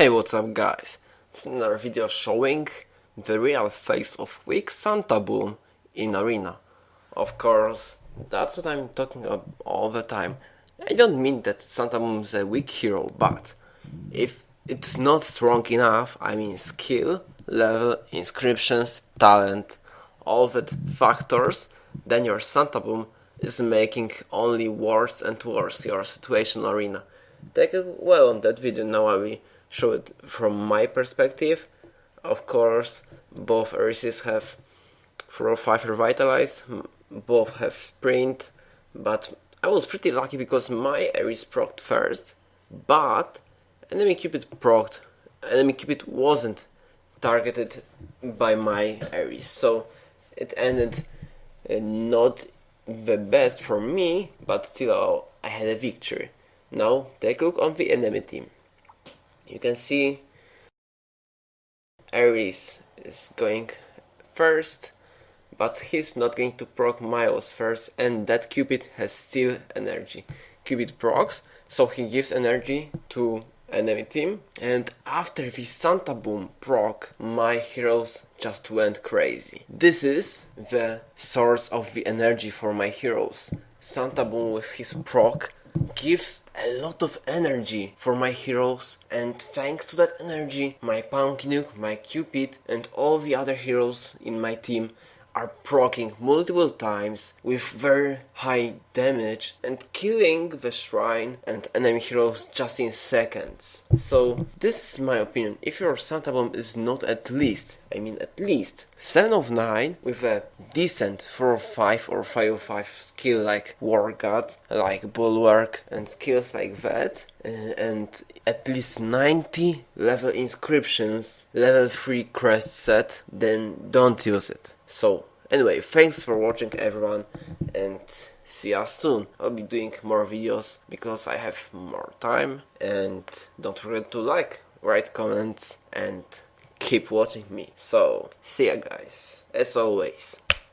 Hey what's up guys, it's another video showing the real face of weak Santa Boom in Arena. Of course, that's what I'm talking about all the time. I don't mean that Santa Boom is a weak hero, but if it's not strong enough, I mean skill, level, inscriptions, talent, all that factors, then your Santa Boom is making only worse and worse your situation Arena. Take a well on that video, now I will show it from my perspective. Of course, both Arises have 4 or 5 revitalize, both have sprint, but I was pretty lucky because my Ares procced first, but enemy Cupid procced, enemy Cupid wasn't targeted by my Ares, so it ended uh, not the best for me, but still I had a victory. Now take a look on the enemy team you can see Ares is going first but he's not going to proc Miles first and that Cupid has still energy. Cupid procs so he gives energy to enemy team and after the Santa Boom proc my heroes just went crazy. This is the source of the energy for my heroes. Santa Boom with his proc gives a lot of energy for my heroes and thanks to that energy my Pumpkinuk, my Cupid and all the other heroes in my team are proccing multiple times with very high damage and killing the shrine and enemy heroes just in seconds. So this is my opinion. If your Santa Boom is not at least, I mean at least 7 of 9 with a decent 4 of 5 or 5 of 5 skill like War God, like Bulwark and skills like that uh, and at least 90 level inscriptions, level 3 crest set, then don't use it. So, anyway, thanks for watching everyone and see us soon. I'll be doing more videos because I have more time and don't forget to like, write comments and keep watching me. So, see ya guys, as always.